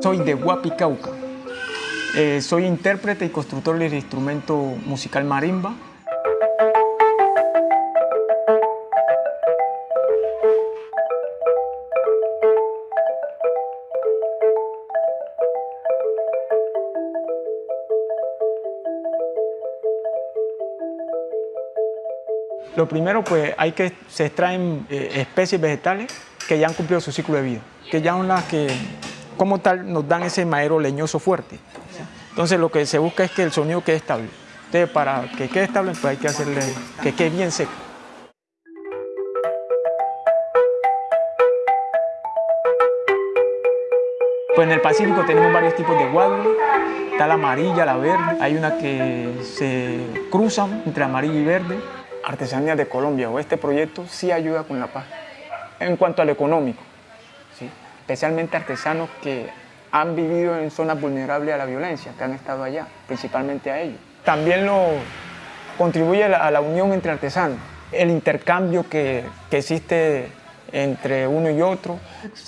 Soy de Huapicauca. Eh, soy intérprete y constructor del instrumento musical marimba. Lo primero, pues, hay que se extraen eh, especies vegetales que ya han cumplido su ciclo de vida, que ya son las que, como tal, nos dan ese madero leñoso fuerte. Entonces, lo que se busca es que el sonido quede estable. Entonces, para que quede estable, pues hay que hacerle que quede bien seco. Pues en el Pacífico tenemos varios tipos de guadua, está la amarilla, la verde, hay una que se cruzan entre amarilla y verde. Artesanía de Colombia o este proyecto sí ayuda con la paz. En cuanto al económico. Especialmente artesanos que han vivido en zonas vulnerables a la violencia, que han estado allá, principalmente a ellos. También lo contribuye a la, unión entre artesanos, el intercambio que, que existe entre uno y otro.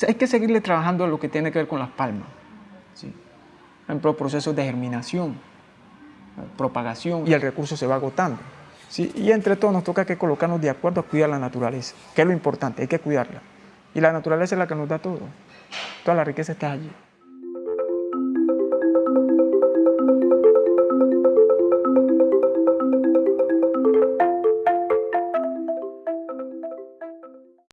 Hay que seguirle trabajando lo que tiene que ver con las palmas. ¿sí? Por ejemplo, procesos de germinación, propagación y el recurso se va agotando. ¿sí? Y entre todos nos toca que colocarnos de acuerdo a cuidar la naturaleza, que es lo importante, hay que cuidarla. Y la naturaleza es la que nos da todo. Toda la riqueza está allí.